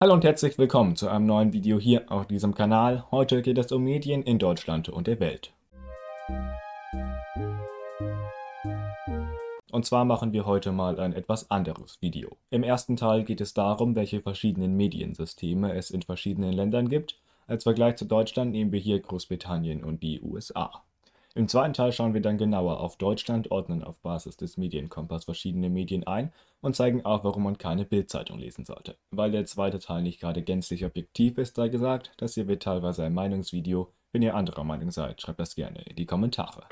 Hallo und herzlich willkommen zu einem neuen Video hier auf diesem Kanal. Heute geht es um Medien in Deutschland und der Welt. Und zwar machen wir heute mal ein etwas anderes Video. Im ersten Teil geht es darum, welche verschiedenen Mediensysteme es in verschiedenen Ländern gibt. Als Vergleich zu Deutschland nehmen wir hier Großbritannien und die USA. Im zweiten Teil schauen wir dann genauer auf Deutschland, ordnen auf Basis des Medienkompass verschiedene Medien ein und zeigen auch, warum man keine Bildzeitung lesen sollte. Weil der zweite Teil nicht gerade gänzlich objektiv ist, sei gesagt, das hier wird teilweise ein Meinungsvideo. Wenn ihr anderer Meinung seid, schreibt das gerne in die Kommentare.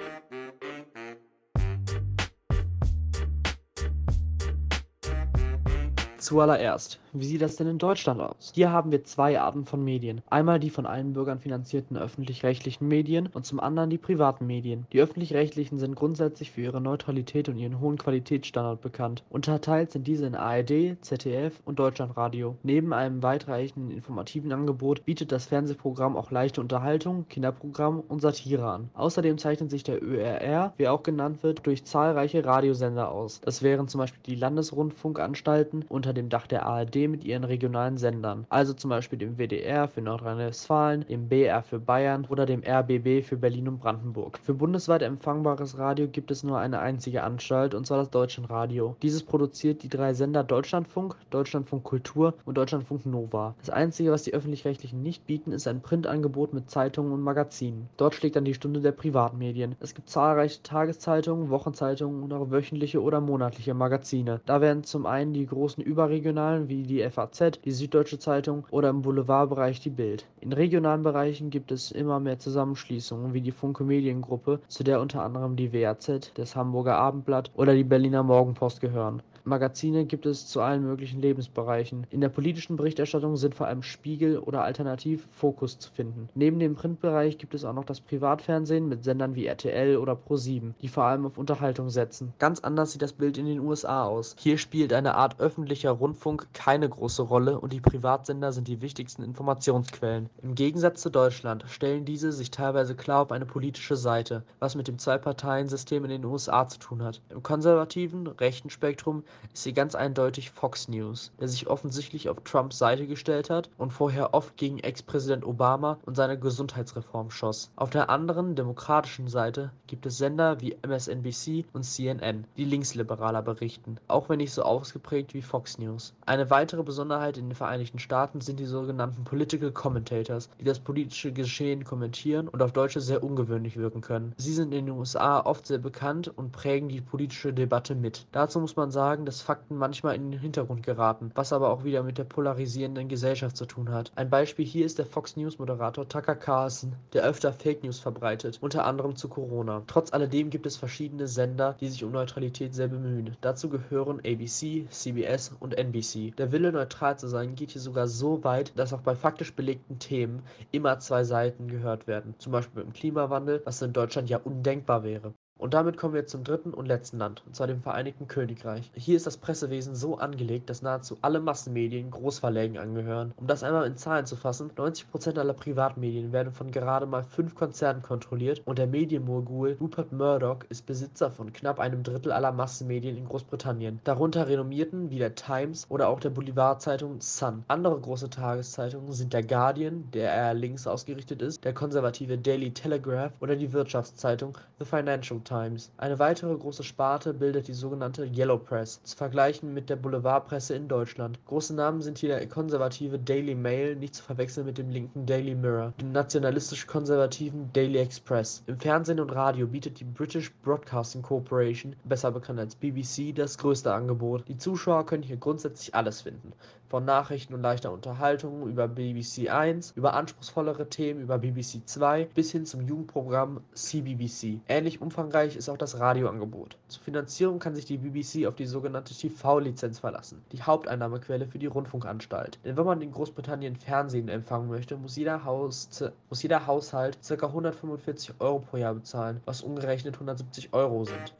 Zuallererst, wie sieht das denn in Deutschland aus? Hier haben wir zwei Arten von Medien. Einmal die von allen Bürgern finanzierten öffentlich-rechtlichen Medien und zum anderen die privaten Medien. Die öffentlich-rechtlichen sind grundsätzlich für ihre Neutralität und ihren hohen Qualitätsstandard bekannt. Unterteilt sind diese in ARD, ZDF und Deutschlandradio. Neben einem weitreichenden informativen Angebot bietet das Fernsehprogramm auch leichte Unterhaltung, Kinderprogramm und Satire an. Außerdem zeichnet sich der ÖRR, wie auch genannt wird, durch zahlreiche Radiosender aus. Das wären zum Beispiel die Landesrundfunkanstalten unter dem Dach der ARD mit ihren regionalen Sendern, also zum Beispiel dem WDR für Nordrhein-Westfalen, dem BR für Bayern oder dem RBB für Berlin und Brandenburg. Für bundesweit empfangbares Radio gibt es nur eine einzige Anstalt, und zwar das Deutschlandradio. Dieses produziert die drei Sender Deutschlandfunk, Deutschlandfunk Kultur und Deutschlandfunk Nova. Das einzige, was die öffentlich-rechtlichen nicht bieten, ist ein Printangebot mit Zeitungen und Magazinen. Dort schlägt dann die Stunde der Privatmedien. Es gibt zahlreiche Tageszeitungen, Wochenzeitungen und auch wöchentliche oder monatliche Magazine. Da werden zum einen die großen Über überregionalen wie die FAZ, die Süddeutsche Zeitung oder im Boulevardbereich die Bild. In regionalen Bereichen gibt es immer mehr Zusammenschließungen wie die Funke Mediengruppe, zu der unter anderem die WAZ, das Hamburger Abendblatt oder die Berliner Morgenpost gehören. Magazine gibt es zu allen möglichen Lebensbereichen. In der politischen Berichterstattung sind vor allem Spiegel oder alternativ Fokus zu finden. Neben dem Printbereich gibt es auch noch das Privatfernsehen mit Sendern wie RTL oder Pro7, die vor allem auf Unterhaltung setzen. Ganz anders sieht das Bild in den USA aus. Hier spielt eine Art öffentlicher Rundfunk keine große Rolle und die Privatsender sind die wichtigsten Informationsquellen. Im Gegensatz zu Deutschland stellen diese sich teilweise klar auf eine politische Seite, was mit dem Zwei-Parteien-System in den USA zu tun hat. Im konservativen, rechten Spektrum ist hier ganz eindeutig Fox News, der sich offensichtlich auf Trumps Seite gestellt hat und vorher oft gegen Ex-Präsident Obama und seine Gesundheitsreform schoss. Auf der anderen, demokratischen Seite gibt es Sender wie MSNBC und CNN, die linksliberaler berichten, auch wenn nicht so ausgeprägt wie Fox News. Eine weitere Besonderheit in den Vereinigten Staaten sind die sogenannten Political Commentators, die das politische Geschehen kommentieren und auf Deutsche sehr ungewöhnlich wirken können. Sie sind in den USA oft sehr bekannt und prägen die politische Debatte mit. Dazu muss man sagen, dass Fakten manchmal in den Hintergrund geraten, was aber auch wieder mit der polarisierenden Gesellschaft zu tun hat. Ein Beispiel hier ist der Fox News Moderator Tucker Carlson, der öfter Fake News verbreitet, unter anderem zu Corona. Trotz alledem gibt es verschiedene Sender, die sich um Neutralität sehr bemühen. Dazu gehören ABC, CBS und NBC. Der Wille neutral zu sein geht hier sogar so weit, dass auch bei faktisch belegten Themen immer zwei Seiten gehört werden. Zum Beispiel beim Klimawandel, was in Deutschland ja undenkbar wäre. Und damit kommen wir zum dritten und letzten Land, und zwar dem Vereinigten Königreich. Hier ist das Pressewesen so angelegt, dass nahezu alle Massenmedien Großverlägen angehören. Um das einmal in Zahlen zu fassen, 90% aller Privatmedien werden von gerade mal fünf Konzernen kontrolliert und der Medienmogul Rupert Murdoch ist Besitzer von knapp einem Drittel aller Massenmedien in Großbritannien. Darunter renommierten wie der Times oder auch der Boulevardzeitung Sun. Andere große Tageszeitungen sind der Guardian, der eher links ausgerichtet ist, der konservative Daily Telegraph oder die Wirtschaftszeitung The Financial Times. Eine weitere große Sparte bildet die sogenannte Yellow Press, zu vergleichen mit der Boulevardpresse in Deutschland. Große Namen sind hier der konservative Daily Mail, nicht zu verwechseln mit dem linken Daily Mirror, dem nationalistisch-konservativen Daily Express. Im Fernsehen und Radio bietet die British Broadcasting Corporation, besser bekannt als BBC, das größte Angebot. Die Zuschauer können hier grundsätzlich alles finden. Von Nachrichten und leichter Unterhaltung über BBC 1, über anspruchsvollere Themen über BBC 2 bis hin zum Jugendprogramm CBBC. Ähnlich umfangreich ist auch das Radioangebot. Zur Finanzierung kann sich die BBC auf die sogenannte TV-Lizenz verlassen, die Haupteinnahmequelle für die Rundfunkanstalt. Denn wenn man in Großbritannien Fernsehen empfangen möchte, muss jeder, Haus, muss jeder Haushalt ca. 145 Euro pro Jahr bezahlen, was umgerechnet 170 Euro sind.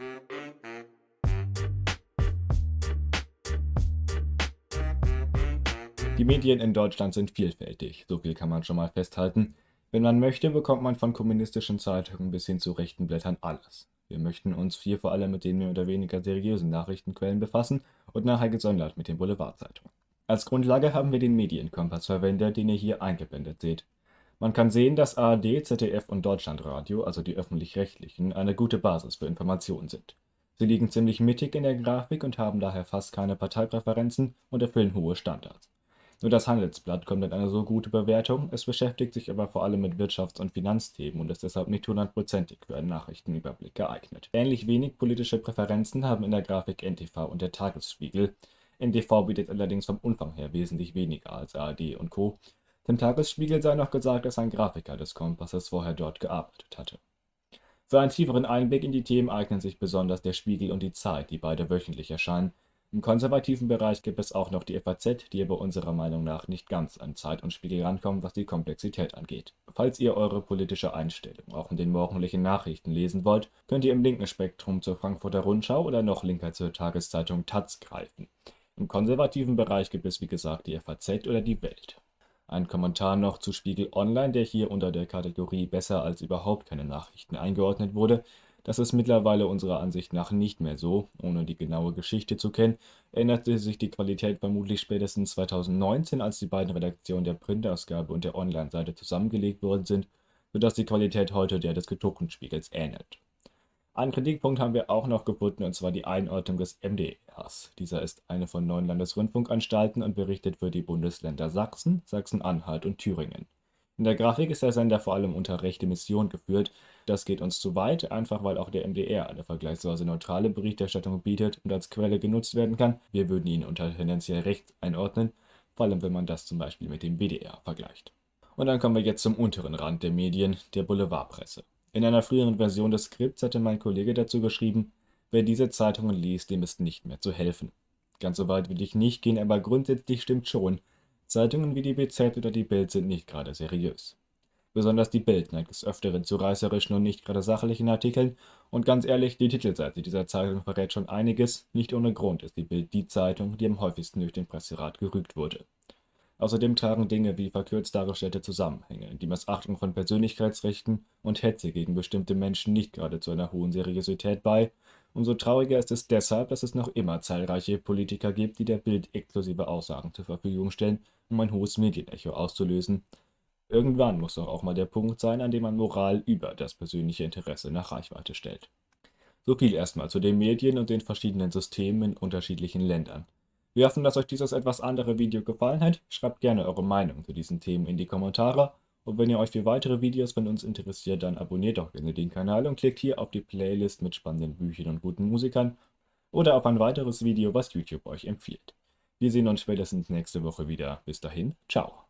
Die Medien in Deutschland sind vielfältig, so viel kann man schon mal festhalten. Wenn man möchte, bekommt man von kommunistischen Zeitungen bis hin zu rechten Blättern alles. Wir möchten uns hier vor allem mit den mehr oder weniger seriösen Nachrichtenquellen befassen und nachher gesondert mit den Boulevardzeitungen. Als Grundlage haben wir den Medienkompass verwendet, den ihr hier eingeblendet seht. Man kann sehen, dass ARD, ZDF und Deutschlandradio, also die öffentlich-rechtlichen, eine gute Basis für Informationen sind. Sie liegen ziemlich mittig in der Grafik und haben daher fast keine Parteipräferenzen und erfüllen hohe Standards. Nur das Handelsblatt kommt in eine so gute Bewertung, es beschäftigt sich aber vor allem mit Wirtschafts- und Finanzthemen und ist deshalb nicht hundertprozentig für einen Nachrichtenüberblick geeignet. Ähnlich wenig politische Präferenzen haben in der Grafik NTV und der Tagesspiegel. NTV bietet allerdings vom Umfang her wesentlich weniger als ARD und Co. Dem Tagesspiegel sei noch gesagt, dass ein Grafiker des Kompasses vorher dort gearbeitet hatte. Für einen tieferen Einblick in die Themen eignen sich besonders der Spiegel und die Zeit, die beide wöchentlich erscheinen, im konservativen Bereich gibt es auch noch die FAZ, die aber unserer Meinung nach nicht ganz an Zeit und Spiegel rankommt, was die Komplexität angeht. Falls ihr eure politische Einstellung auch in den morgendlichen Nachrichten lesen wollt, könnt ihr im linken Spektrum zur Frankfurter Rundschau oder noch linker zur Tageszeitung taz greifen. Im konservativen Bereich gibt es wie gesagt die FAZ oder die Welt. Ein Kommentar noch zu Spiegel Online, der hier unter der Kategorie besser als überhaupt keine Nachrichten eingeordnet wurde, das ist mittlerweile unserer Ansicht nach nicht mehr so. Ohne die genaue Geschichte zu kennen, änderte sich die Qualität vermutlich spätestens 2019, als die beiden Redaktionen der Printausgabe und der Online-Seite zusammengelegt worden sind, sodass die Qualität heute der des gedruckten Spiegels ähnelt. Einen Kritikpunkt haben wir auch noch gefunden, und zwar die Einordnung des MDRs. Dieser ist eine von neun Landesrundfunkanstalten und berichtet für die Bundesländer Sachsen, Sachsen-Anhalt und Thüringen. In der Grafik ist der Sender vor allem unter rechte Mission geführt. Das geht uns zu weit, einfach weil auch der MDR eine vergleichsweise neutrale Berichterstattung bietet und als Quelle genutzt werden kann. Wir würden ihn unter tendenziell rechts einordnen, vor allem wenn man das zum Beispiel mit dem WDR vergleicht. Und dann kommen wir jetzt zum unteren Rand der Medien, der Boulevardpresse. In einer früheren Version des Skripts hatte mein Kollege dazu geschrieben, wer diese Zeitungen liest, dem ist nicht mehr zu helfen. Ganz so weit will ich nicht gehen, aber grundsätzlich stimmt schon, Zeitungen wie die BZ oder die Bild sind nicht gerade seriös. Besonders die Bild neigt des Öfteren zu reißerischen und nicht gerade sachlichen Artikeln, und ganz ehrlich, die Titelseite dieser Zeitung verrät schon einiges, nicht ohne Grund ist die Bild die Zeitung, die am häufigsten durch den Presserat gerügt wurde. Außerdem tragen Dinge wie verkürzt dargestellte Zusammenhänge, die Missachtung von Persönlichkeitsrechten und Hetze gegen bestimmte Menschen nicht gerade zu einer hohen Seriosität bei Umso trauriger ist es deshalb, dass es noch immer zahlreiche Politiker gibt, die der Bild exklusive Aussagen zur Verfügung stellen, um ein hohes Medienecho auszulösen. Irgendwann muss doch auch mal der Punkt sein, an dem man Moral über das persönliche Interesse nach Reichweite stellt. So viel erstmal zu den Medien und den verschiedenen Systemen in unterschiedlichen Ländern. Wir hoffen, dass euch dieses etwas andere Video gefallen hat. Schreibt gerne eure Meinung zu diesen Themen in die Kommentare und wenn ihr euch für weitere Videos von uns interessiert, dann abonniert doch gerne den Kanal und klickt hier auf die Playlist mit spannenden Büchern und guten Musikern oder auf ein weiteres Video, was YouTube euch empfiehlt. Wir sehen uns spätestens nächste Woche wieder. Bis dahin, ciao.